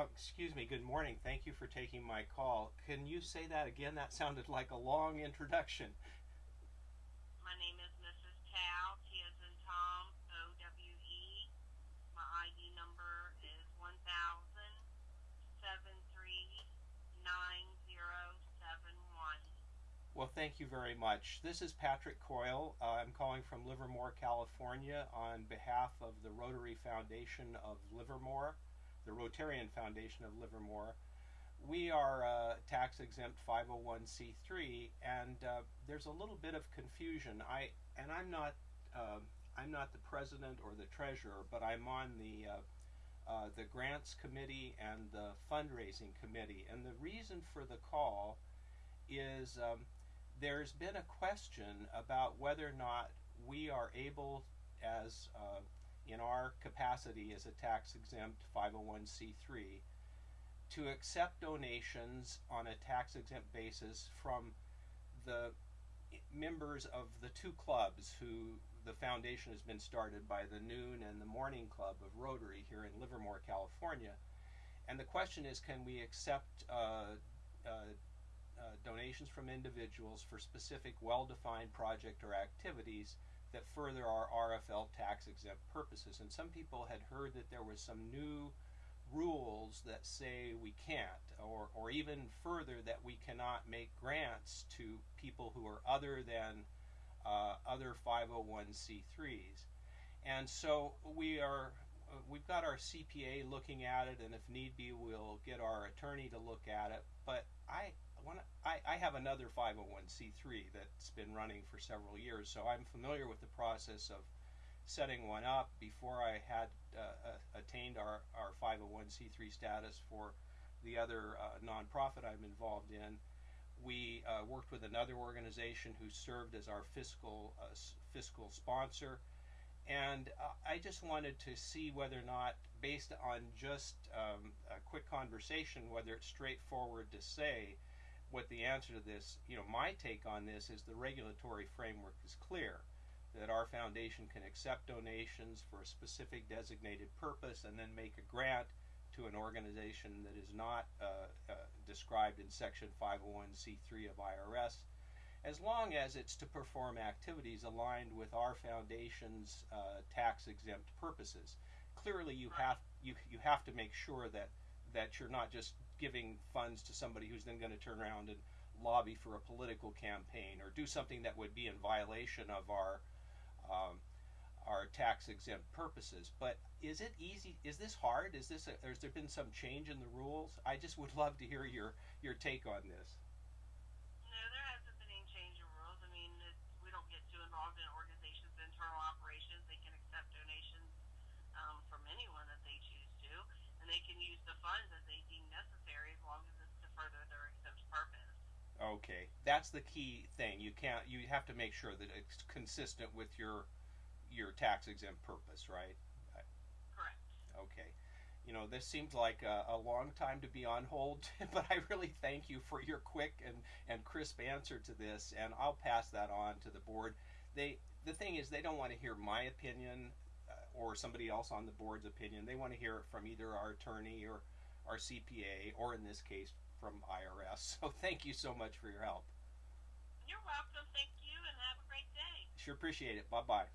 excuse me, good morning. Thank you for taking my call. Can you say that again? That sounded like a long introduction. My name is Mrs. Towe, T as in Tom, O W E. My ID number is one thousand seven three nine zero seven one. Well, thank you very much. This is Patrick Coyle. Uh, I'm calling from Livermore, California, on behalf of the Rotary Foundation of Livermore, the Rotarian Foundation of Livermore. We are a tax exempt 501c3, and uh, there's a little bit of confusion. I and I'm not uh, I'm not the president or the treasurer, but I'm on the uh, uh, the grants committee and the fundraising committee. And the reason for the call is um, there's been a question about whether or not we are able, as uh, in our capacity as a tax exempt 501c3, to accept donations on a tax exempt basis from the members of the two clubs who the foundation has been started by the Noon and the Morning Club of Rotary here in Livermore, California. And the question is can we accept uh, uh, uh, donations from individuals for specific well defined project or activities that further our RFL tax exempt purposes? And some people had heard that there was some new rules that say we can't, or, or even further that we cannot make grants to people who are other than uh, other 501c3s. And so we are uh, we've got our CPA looking at it, and if need be, we'll get our attorney to look at it. But I I have another 501c3 that's been running for several years, so I'm familiar with the process of setting one up before I had uh, uh, attained our, our 501c3 status for the other uh, nonprofit I'm involved in. We uh, worked with another organization who served as our fiscal uh, fiscal sponsor, and uh, I just wanted to see whether or not, based on just um, a quick conversation, whether it's straightforward to say what the answer to this. You know, my take on this is the regulatory framework is clear that our foundation can accept donations for a specific designated purpose and then make a grant to an organization that is not uh, uh, described in Section 501c3 of IRS, as long as it's to perform activities aligned with our foundation's uh, tax exempt purposes. Clearly, you have you you have to make sure that that you're not just giving funds to somebody who's then going to turn around and lobby for a political campaign or do something that would be in violation of our um, our tax exempt purposes. But is it easy? Is this hard? Is this? Has there been some change in the rules? I just would love to hear your your take on this. No, there hasn't been any change in rules. I mean, we don't get too involved in organizations' internal operations. They can accept donations um, from anyone that they choose to, and they can use the funds as they deem necessary as long as it's to further their exempt purpose. Okay, that's the key thing. You can't. You have to make sure that it's consistent with your your tax exempt purpose, right? Correct. Okay. You know, this seems like a, a, long time to be on hold, but I really thank you for your quick and, and crisp answer to this, and I'll pass that on to the board. They the thing is, they don't want to hear my opinion uh, or somebody else on the board's opinion. They want to hear it from either our attorney or our CPA, or in this case, from IRS. So thank you so much for your help. You're welcome. Thank you, and have a great day. Sure appreciate it. Bye bye.